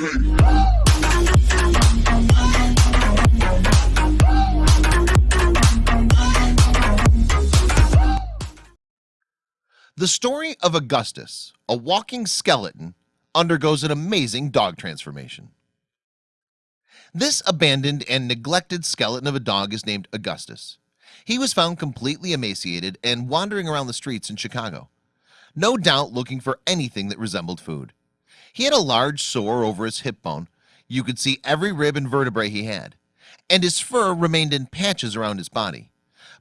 The story of Augustus, a walking skeleton, undergoes an amazing dog transformation. This abandoned and neglected skeleton of a dog is named Augustus. He was found completely emaciated and wandering around the streets in Chicago. No doubt looking for anything that resembled food. He had a large sore over his hip bone. You could see every rib and vertebrae he had. And his fur remained in patches around his body.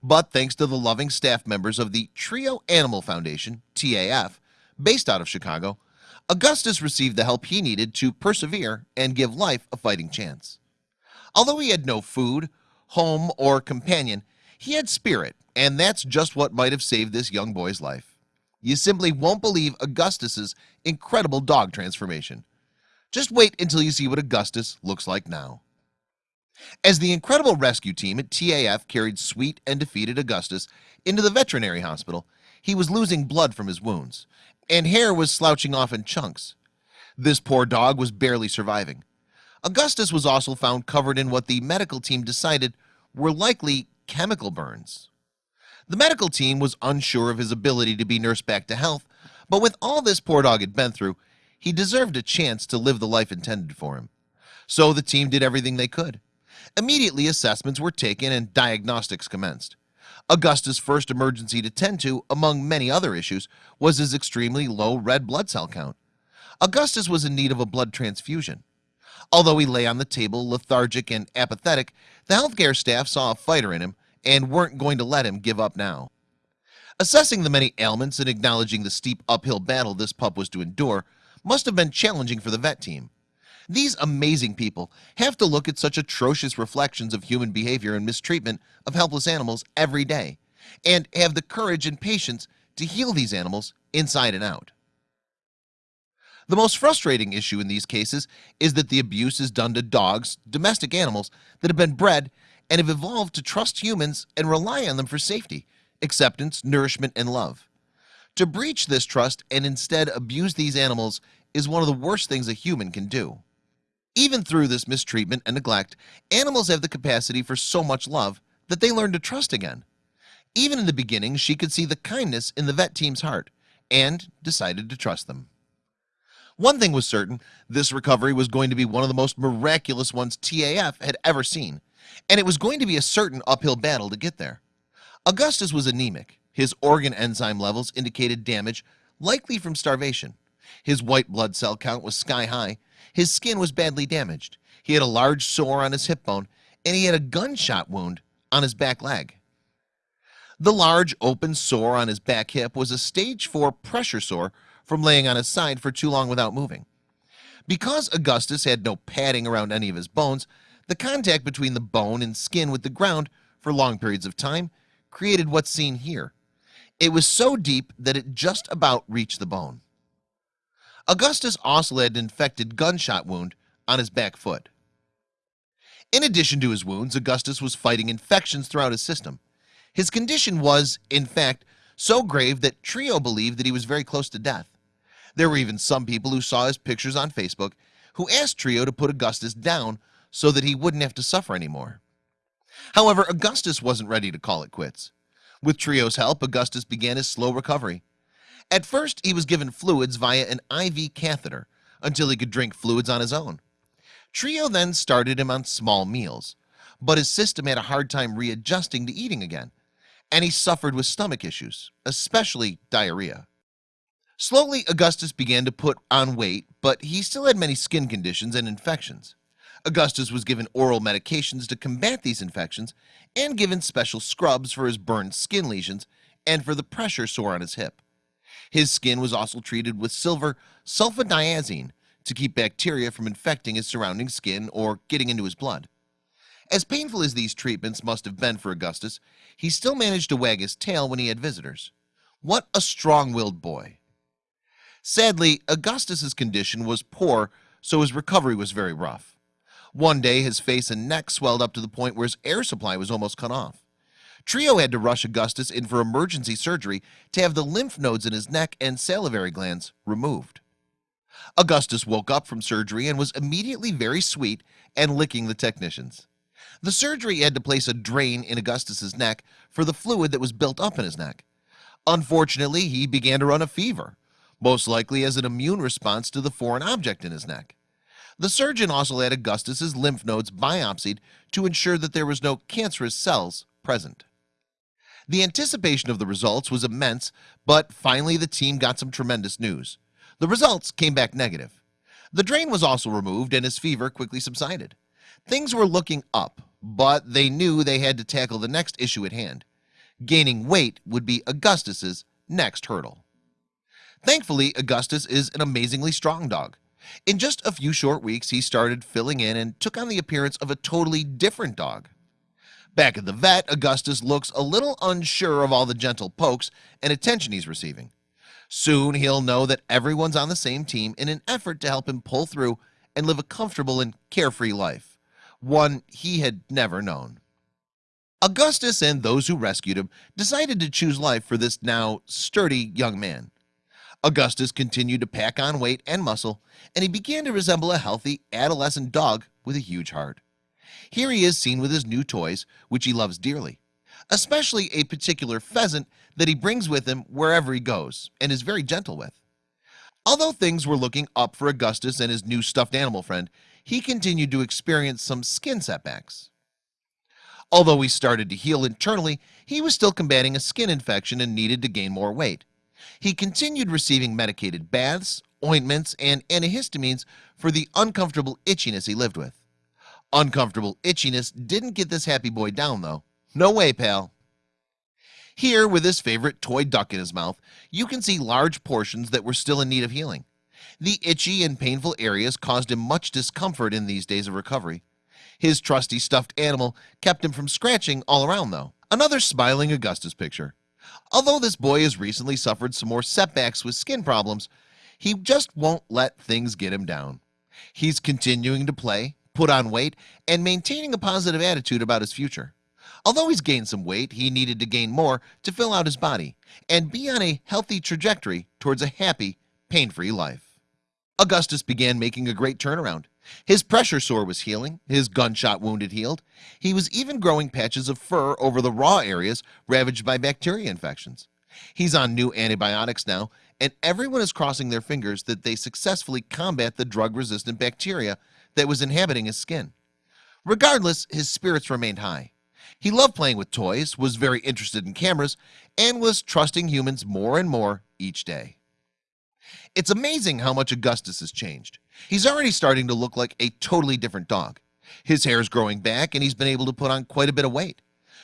But thanks to the loving staff members of the Trio Animal Foundation TAF based out of Chicago Augustus received the help he needed to persevere and give life a fighting chance Although he had no food home or companion he had spirit and that's just what might have saved this young boy's life you simply won't believe Augustus's incredible dog transformation. Just wait until you see what Augustus looks like now. As the incredible rescue team at TAF carried sweet and defeated Augustus into the veterinary hospital he was losing blood from his wounds and hair was slouching off in chunks. This poor dog was barely surviving. Augustus was also found covered in what the medical team decided were likely chemical burns the medical team was unsure of his ability to be nursed back to health but with all this poor dog had been through he deserved a chance to live the life intended for him. So the team did everything they could. Immediately assessments were taken and diagnostics commenced. Augustus first emergency to tend to among many other issues was his extremely low red blood cell count. Augustus was in need of a blood transfusion. Although he lay on the table lethargic and apathetic the healthcare staff saw a fighter in him and weren't going to let him give up now. Assessing the many ailments and acknowledging the steep uphill battle this pup was to endure must have been challenging for the vet team. These amazing people have to look at such atrocious reflections of human behavior and mistreatment of helpless animals every day and have the courage and patience to heal these animals inside and out. The most frustrating issue in these cases is that the abuse is done to dogs domestic animals that have been bred and have evolved to trust humans and rely on them for safety acceptance nourishment and love. To breach this trust and instead abuse these animals is one of the worst things a human can do. Even through this mistreatment and neglect animals have the capacity for so much love that they learn to trust again. Even in the beginning she could see the kindness in the vet team's heart and decided to trust them. One thing was certain this recovery was going to be one of the most miraculous ones TAF had ever seen and it was going to be a certain uphill battle to get there. Augustus was anemic. His organ enzyme levels indicated damage likely from starvation. His white blood cell count was sky-high his skin was badly damaged. He had a large sore on his hip bone and he had a gunshot wound on his back leg. The large open sore on his back hip was a stage 4 pressure sore from laying on his side for too long without moving. Because Augustus had no padding around any of his bones the contact between the bone and skin with the ground for long periods of time created what's seen here. It was so deep that it just about reached the bone. Augustus also had an infected gunshot wound on his back foot. In addition to his wounds Augustus was fighting infections throughout his system. His condition was in fact so grave that trio believed that he was very close to death. There were even some people who saw his pictures on Facebook who asked trio to put Augustus down so that he wouldn't have to suffer anymore. However, Augustus wasn't ready to call it quits. With trio's help Augustus began his slow recovery. At first he was given fluids via an IV catheter until he could drink fluids on his own. Trio then started him on small meals but his system had a hard time readjusting to eating again and he suffered with stomach issues especially diarrhea. Slowly Augustus began to put on weight but he still had many skin conditions and infections Augustus was given oral medications to combat these infections and given special scrubs for his burned skin lesions and for the pressure sore on his hip. His skin was also treated with silver sulfadiazine to keep bacteria from infecting his surrounding skin or getting into his blood. As painful as these treatments must have been for Augustus he still managed to wag his tail when he had visitors. What a strong-willed boy! Sadly Augustus's condition was poor so his recovery was very rough one day his face and neck swelled up to the point where his air supply was almost cut off. Trio had to rush Augustus in for emergency surgery to have the lymph nodes in his neck and salivary glands removed. Augustus woke up from surgery and was immediately very sweet and licking the technicians. The surgery had to place a drain in Augustus's neck for the fluid that was built up in his neck. Unfortunately, he began to run a fever most likely as an immune response to the foreign object in his neck The surgeon also had Augustus's lymph nodes biopsied to ensure that there was no cancerous cells present. The anticipation of the results was immense But finally the team got some tremendous news. The results came back negative. The drain was also removed and his fever quickly subsided. Things were looking up but they knew they had to tackle the next issue at hand. Gaining weight would be Augustus's next hurdle. Thankfully Augustus is an amazingly strong dog in just a few short weeks He started filling in and took on the appearance of a totally different dog. Back at the vet Augustus looks a little unsure of all the gentle pokes and attention he's receiving. Soon he'll know that everyone's on the same team in an effort to help him pull through and live a comfortable and carefree life one he had never known. Augustus and those who rescued him decided to choose life for this now sturdy young man Augustus continued to pack on weight and muscle and he began to resemble a healthy adolescent dog with a huge heart. Here he is seen with his new toys which he loves dearly Especially a particular pheasant that he brings with him wherever he goes and is very gentle with. Although things were looking up for Augustus and his new stuffed animal friend he continued to experience some skin setbacks. Although he started to heal internally he was still combating a skin infection and needed to gain more weight He continued receiving medicated baths ointments and antihistamines for the uncomfortable itchiness he lived with. Uncomfortable itchiness didn't get this happy boy down though. No way pal. Here with his favorite toy duck in his mouth You can see large portions that were still in need of healing. The itchy and painful areas caused him much discomfort in these days of recovery. His trusty stuffed animal kept him from scratching all around though. Another smiling Augustus picture Although this boy has recently suffered some more setbacks with skin problems He just won't let things get him down. He's continuing to play put on weight and maintaining a positive attitude about his future. Although he's gained some weight He needed to gain more to fill out his body and be on a healthy trajectory towards a happy pain-free life. Augustus began making a great turnaround his pressure sore was healing. His gunshot wounded healed. He was even growing patches of fur over the raw areas ravaged by bacteria infections. He's on new antibiotics now and everyone is crossing their fingers that they successfully combat the drug-resistant bacteria that was inhabiting his skin. Regardless his spirits remained high. He loved playing with toys was very interested in cameras and was trusting humans more and more each day it's amazing how much Augustus has changed. He's already starting to look like a totally different dog. His hair is growing back and he's been able to put on quite a bit of weight.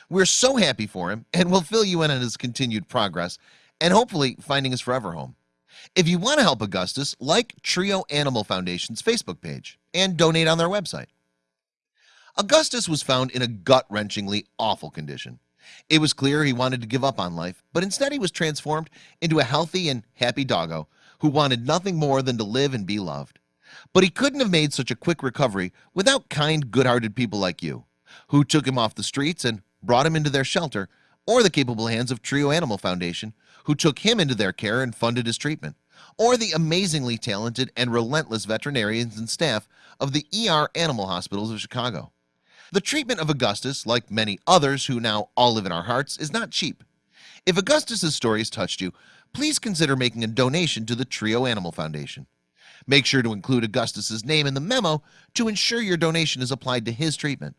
We're so happy for him and we'll fill you in on his continued progress and hopefully finding his forever home. If you want to help Augustus like Trio Animal Foundation's Facebook page and donate on their website. Augustus was found in a gut-wrenchingly awful condition. It was clear he wanted to give up on life But instead he was transformed into a healthy and happy doggo who wanted nothing more than to live and be loved. But he couldn't have made such a quick recovery without kind good-hearted people like you who took him off the streets and brought him into their shelter or the capable hands of Trio Animal Foundation who took him into their care and funded his treatment or the amazingly talented and relentless veterinarians and staff of the ER Animal Hospitals of Chicago. The treatment of Augustus like many others who now all live in our hearts is not cheap. If Augustus's story has touched you please consider making a donation to the Trio Animal Foundation. Make sure to include Augustus's name in the memo to ensure your donation is applied to his treatment